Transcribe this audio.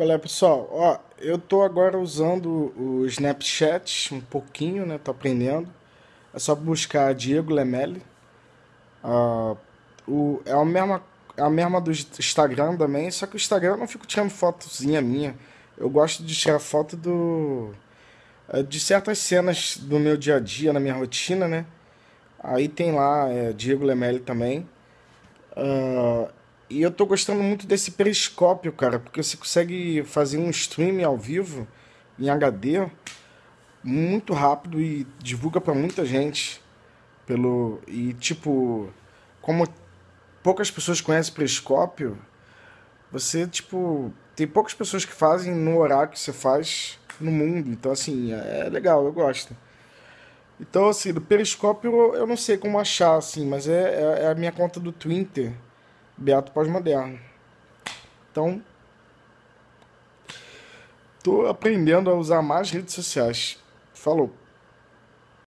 Qual é, pessoal? Ó, eu tô agora usando o Snapchat um pouquinho, né? Tô aprendendo. É só buscar Diego Lemele. Uh, o, é, a mesma, é a mesma do Instagram também, só que o Instagram eu não fico tirando fotozinha minha. Eu gosto de tirar foto do é, de certas cenas do meu dia a dia, na minha rotina, né? Aí tem lá é, Diego Lemele também. Uh, e eu tô gostando muito desse periscópio, cara, porque você consegue fazer um stream ao vivo em HD muito rápido e divulga para muita gente pelo e tipo, como poucas pessoas conhecem periscópio, você tipo, tem poucas pessoas que fazem no horário que você faz no mundo. Então assim, é legal, eu gosto. Então assim, do periscópio eu não sei como achar assim, mas é, é, é a minha conta do Twitter Beato Pós-Moderno. Então, tô aprendendo a usar mais redes sociais. Falou.